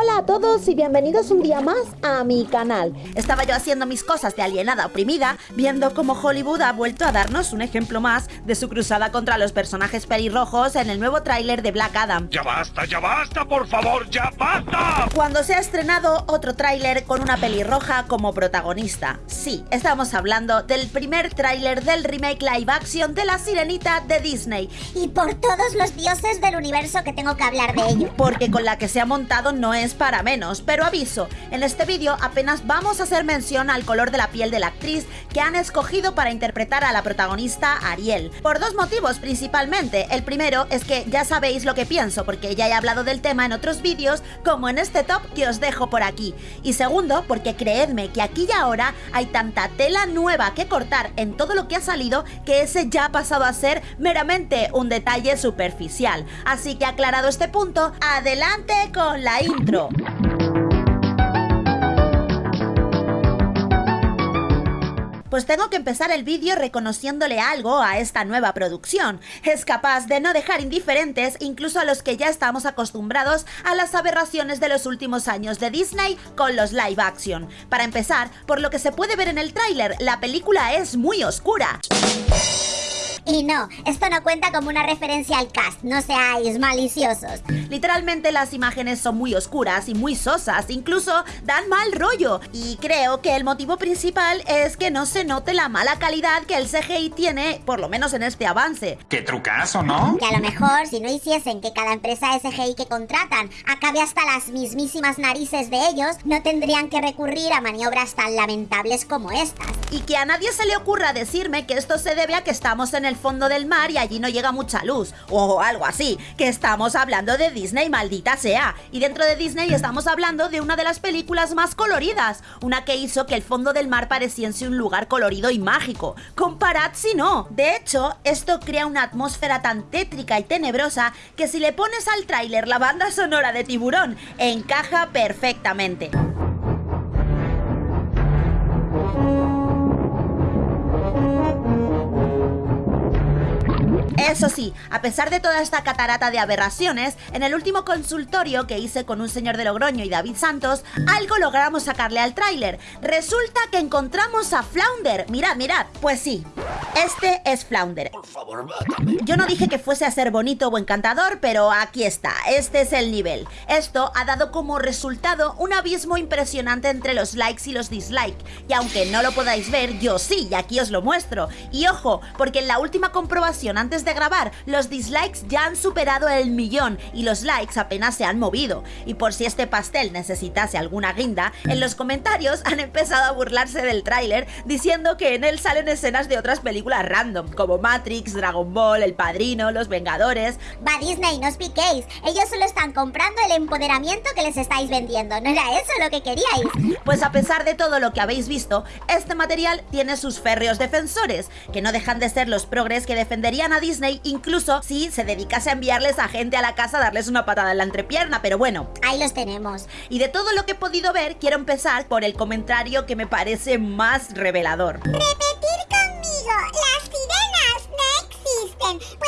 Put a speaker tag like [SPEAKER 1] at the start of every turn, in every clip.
[SPEAKER 1] Hola a todos y bienvenidos un día más a mi canal. Estaba yo haciendo mis cosas de alienada oprimida, viendo cómo Hollywood ha vuelto a darnos un ejemplo más de su cruzada contra los personajes pelirrojos en el nuevo tráiler de Black Adam.
[SPEAKER 2] ¡Ya basta, ya basta, por favor, ya basta!
[SPEAKER 1] Cuando se ha estrenado otro tráiler con una pelirroja como protagonista. Sí, estamos hablando del primer tráiler del remake live action de La Sirenita de Disney.
[SPEAKER 3] Y por todos los dioses del universo que tengo que hablar de ello.
[SPEAKER 1] Porque con la que se ha montado no es para menos, pero aviso, en este vídeo apenas vamos a hacer mención al color de la piel de la actriz que han escogido para interpretar a la protagonista Ariel, por dos motivos principalmente. El primero es que ya sabéis lo que pienso, porque ya he hablado del tema en otros vídeos, como en este top que os dejo por aquí. Y segundo, porque creedme que aquí y ahora hay tanta tela nueva que cortar en todo lo que ha salido que ese ya ha pasado a ser meramente un detalle superficial. Así que aclarado este punto, adelante con la intro. Pues tengo que empezar el vídeo reconociéndole algo a esta nueva producción. Es capaz de no dejar indiferentes incluso a los que ya estamos acostumbrados a las aberraciones de los últimos años de Disney con los live action. Para empezar, por lo que se puede ver en el tráiler, la película es muy oscura.
[SPEAKER 3] Y no, esto no cuenta como una referencia al cast, no seáis maliciosos.
[SPEAKER 1] Literalmente las imágenes son muy oscuras y muy sosas, incluso dan mal rollo. Y creo que el motivo principal es que no se note la mala calidad que el CGI tiene, por lo menos en este avance.
[SPEAKER 2] ¡Qué trucazo, ¿no?
[SPEAKER 3] Que a lo mejor si no hiciesen que cada empresa de CGI que contratan acabe hasta las mismísimas narices de ellos, no tendrían que recurrir a maniobras tan lamentables como estas.
[SPEAKER 1] Y que a nadie se le ocurra decirme que esto se debe a que estamos en el fondo del mar y allí no llega mucha luz, o algo así, que estamos hablando de Disney, maldita sea. Y dentro de Disney estamos hablando de una de las películas más coloridas, una que hizo que el fondo del mar pareciese un lugar colorido y mágico. Comparad si no. De hecho, esto crea una atmósfera tan tétrica y tenebrosa que si le pones al tráiler la banda sonora de Tiburón, encaja perfectamente. Eso sí, a pesar de toda esta catarata de aberraciones, en el último consultorio que hice con un señor de Logroño y David Santos, algo logramos sacarle al tráiler. Resulta que encontramos a Flounder. Mirad, mirad. Pues sí, este es Flounder.
[SPEAKER 2] Por favor,
[SPEAKER 1] Yo no dije que fuese a ser bonito o encantador, pero aquí está, este es el nivel. Esto ha dado como resultado un abismo impresionante entre los likes y los dislikes, y aunque no lo podáis ver, yo sí, y aquí os lo muestro. Y ojo, porque en la última comprobación antes de grabar, los dislikes ya han superado el millón y los likes apenas se han movido. Y por si este pastel necesitase alguna guinda, en los comentarios han empezado a burlarse del tráiler diciendo que en él salen escenas de otras películas random, como Matrix, Dragon Ball, El Padrino, Los Vengadores...
[SPEAKER 3] Va Disney, no os piquéis, ellos solo están comprando el empoderamiento que les estáis vendiendo, ¿no era eso lo que queríais?
[SPEAKER 1] Pues a pesar de todo lo que habéis visto, este material tiene sus férreos defensores, que no dejan de ser los progres que defenderían a Disney incluso si se dedicase a enviarles a gente a la casa a darles una patada en la entrepierna, pero bueno.
[SPEAKER 3] Ahí los tenemos.
[SPEAKER 1] Y de todo lo que he podido ver, quiero empezar por el comentario que me parece más revelador.
[SPEAKER 3] Las sirenas no existen.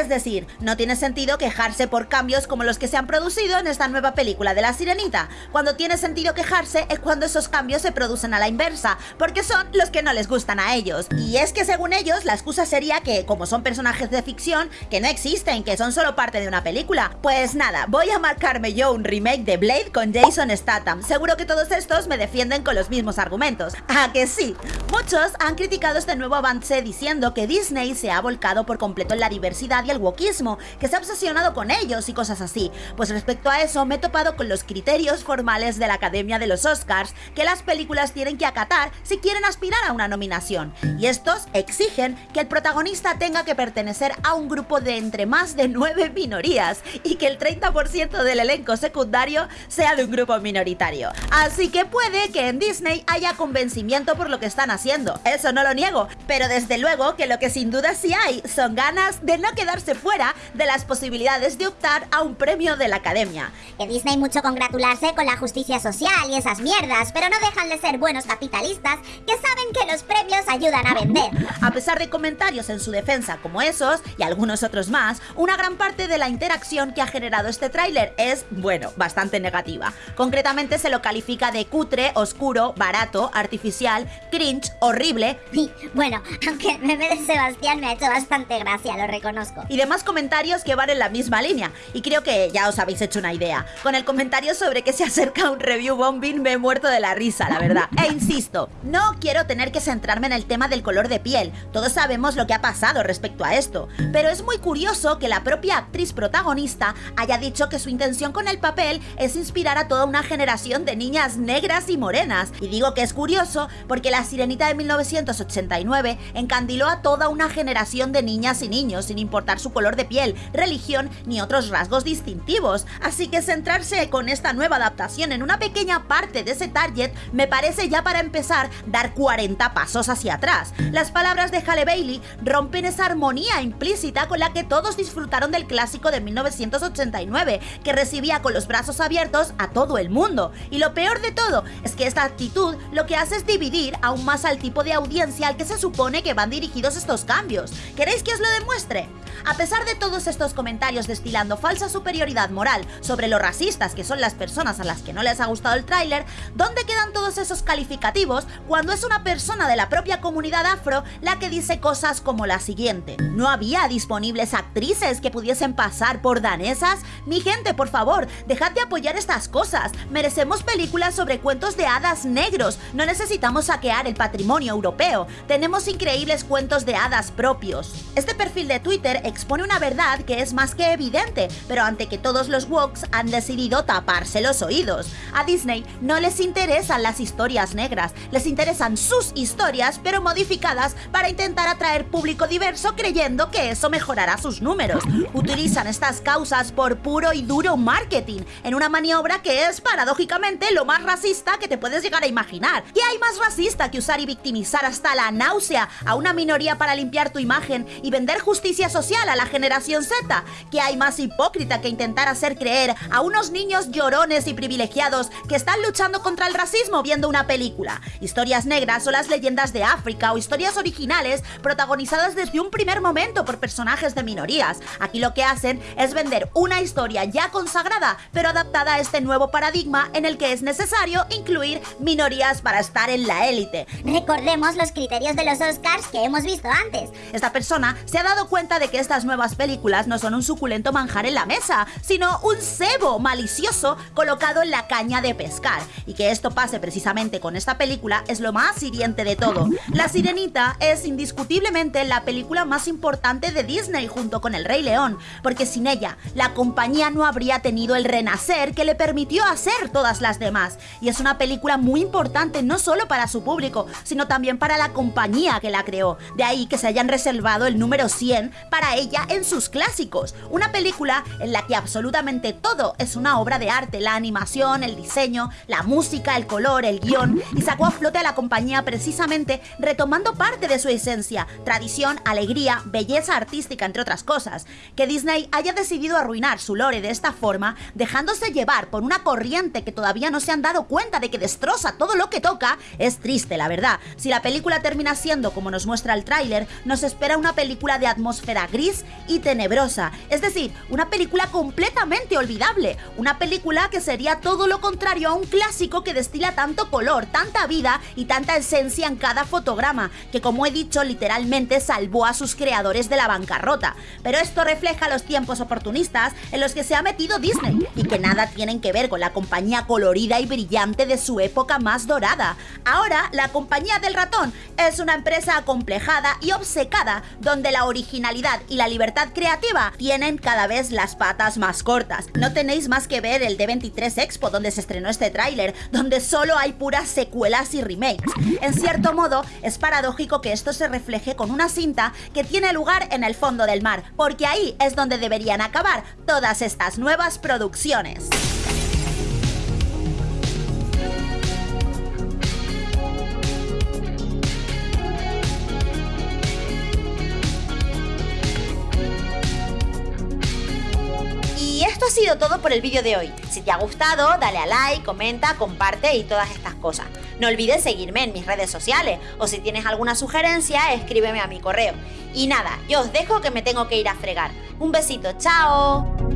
[SPEAKER 1] Es decir, no tiene sentido quejarse por cambios como los que se han producido en esta nueva película de La Sirenita. Cuando tiene sentido quejarse es cuando esos cambios se producen a la inversa, porque son los que no les gustan a ellos. Y es que según ellos, la excusa sería que, como son personajes de ficción, que no existen, que son solo parte de una película. Pues nada, voy a marcarme yo un remake de Blade con Jason Statham. Seguro que todos estos me defienden con los mismos argumentos. ¿A que sí? Muchos han criticado este nuevo avance diciendo que Disney se ha volcado por completo en la diversidad y el wokismo, que se ha obsesionado con ellos y cosas así. Pues respecto a eso me he topado con los criterios formales de la Academia de los Oscars que las películas tienen que acatar si quieren aspirar a una nominación. Y estos exigen que el protagonista tenga que pertenecer a un grupo de entre más de nueve minorías y que el 30% del elenco secundario sea de un grupo minoritario. Así que puede que en Disney haya convencimiento por lo que están haciendo, eso no lo niego, pero desde luego que lo que sin duda sí hay son ganas de no quedar quedarse fuera de las posibilidades de optar a un premio de la Academia.
[SPEAKER 3] Que Disney mucho congratularse con la justicia social y esas mierdas, pero no dejan de ser buenos capitalistas que saben que los premios ayudan a vender.
[SPEAKER 1] A pesar de comentarios en su defensa como esos, y algunos otros más, una gran parte de la interacción que ha generado este tráiler es, bueno, bastante negativa. Concretamente se lo califica de cutre, oscuro, barato, artificial, cringe, horrible.
[SPEAKER 3] Y, bueno, aunque el meme de Sebastián me ha hecho bastante gracia, lo reconozco.
[SPEAKER 1] Y demás comentarios que van en la misma línea. Y creo que ya os habéis hecho una idea. Con el comentario sobre que se acerca un review bombing me he muerto de la risa, la verdad. E insisto, no quiero tener que centrarme en el tema del color de piel. Todos sabemos lo que ha pasado respecto a esto. Pero es muy curioso que la propia actriz protagonista haya dicho que su intención con el papel es inspirar a toda una generación de niñas negras y morenas. Y digo que es curioso porque La Sirenita de 1989 encandiló a toda una generación de niñas y niños sin importar su color de piel, religión ni otros rasgos distintivos. Así que centrarse con esta nueva adaptación en una pequeña parte de ese target me parece ya para empezar dar 40 pasos hacia atrás. Las palabras de Halle Bailey rompen esa armonía implícita con la que todos disfrutaron del clásico de 1989, que recibía con los brazos abiertos a todo el mundo. Y lo peor de todo es que esta actitud lo que hace es dividir aún más al tipo de audiencia al que se supone que van dirigidos estos cambios. ¿Queréis que os lo demuestre? A pesar de todos estos comentarios destilando falsa superioridad moral sobre lo racistas que son las personas a las que no les ha gustado el tráiler, ¿dónde quedan todos esos calificativos cuando es una persona de la propia comunidad afro la que dice cosas como la siguiente? ¿No había disponibles actrices que pudiesen pasar por danesas? Mi gente, por favor, dejad de apoyar estas cosas. Merecemos películas sobre cuentos de hadas negros. No necesitamos saquear el patrimonio europeo. Tenemos increíbles cuentos de hadas propios. Este perfil de Twitter expone una verdad que es más que evidente, pero ante que todos los woks han decidido taparse los oídos. A Disney no les interesan las historias negras, les interesan sus historias, pero modificadas para intentar atraer público diverso creyendo que eso mejorará sus números. Utilizan estas causas por puro y duro marketing, en una maniobra que es paradójicamente lo más racista que te puedes llegar a imaginar. ¿Qué hay más racista que usar y victimizar hasta la náusea a una minoría para limpiar tu imagen y vender justicia social a la generación Z? ¿Qué hay más hipócrita que intentar hacer creer a unos niños llorones y privilegiados que están luchando contra el racismo viendo una película? Historias negras o las leyendas de África o historias originales protagonizadas desde un primer momento por personajes de minorías. Aquí lo que hacen es vender una historia ya consagrada, pero adaptada a este nuevo paradigma en el que es necesario incluir minorías para estar en la élite.
[SPEAKER 3] Recordemos los criterios de los Oscars que hemos visto antes.
[SPEAKER 1] Esta persona se ha dado cuenta de que estas nuevas películas no son un suculento manjar en la mesa, sino un cebo malicioso colocado en la caña de pescar. Y que esto pase precisamente con esta película es lo más hiriente de todo. La Sirenita es indiscutiblemente la película más importante de Disney junto con El Rey León, porque sin ella la compañía no habría tenido el renacer que le permitió hacer todas las demás. Y es una película muy importante no solo para su público, sino también para la compañía que la creó. De ahí que se hayan reservado el número 100 para ella en sus clásicos. Una película en la que absolutamente todo es una obra de arte, la animación, el diseño, la música, el color, el guion, y sacó a flote a la compañía precisamente retomando parte de su esencia, tradición, alegría, belleza artística, entre otras cosas. Que Disney haya decidido arruinar su lore de esta forma, dejándose llevar por una corriente que todavía no se han dado cuenta de que destroza todo lo que toca, es triste, la verdad. Si la película termina siendo como nos muestra el tráiler, nos espera una película de atmósfera gris y tenebrosa, es decir, una película completamente olvidable, una película que sería todo lo contrario a un clásico que destila tanto color, tanta vida y tanta esencia en cada fotograma, que como he dicho literalmente salvó a sus creadores de la bancarrota. Pero esto refleja los tiempos oportunistas en los que se ha metido Disney y que nada tienen que ver con la compañía colorida y brillante de su época más dorada. Ahora, la compañía del ratón es una empresa acomplejada y obcecada donde la originalidad y la libertad creativa tienen cada vez las patas más cortas. No tenéis más que ver el D23 Expo donde se estrenó este tráiler, donde solo hay puras secuelas y remakes. En cierto modo, es paradójico que esto se refleje con una cinta que tiene lugar en el fondo del mar, porque ahí es donde deberían acabar todas estas nuevas producciones. Todo por el vídeo de hoy. Si te ha gustado, dale a like, comenta, comparte y todas estas cosas. No olvides seguirme en mis redes sociales o si tienes alguna sugerencia, escríbeme a mi correo. Y nada, yo os dejo que me tengo que ir a fregar. Un besito, chao.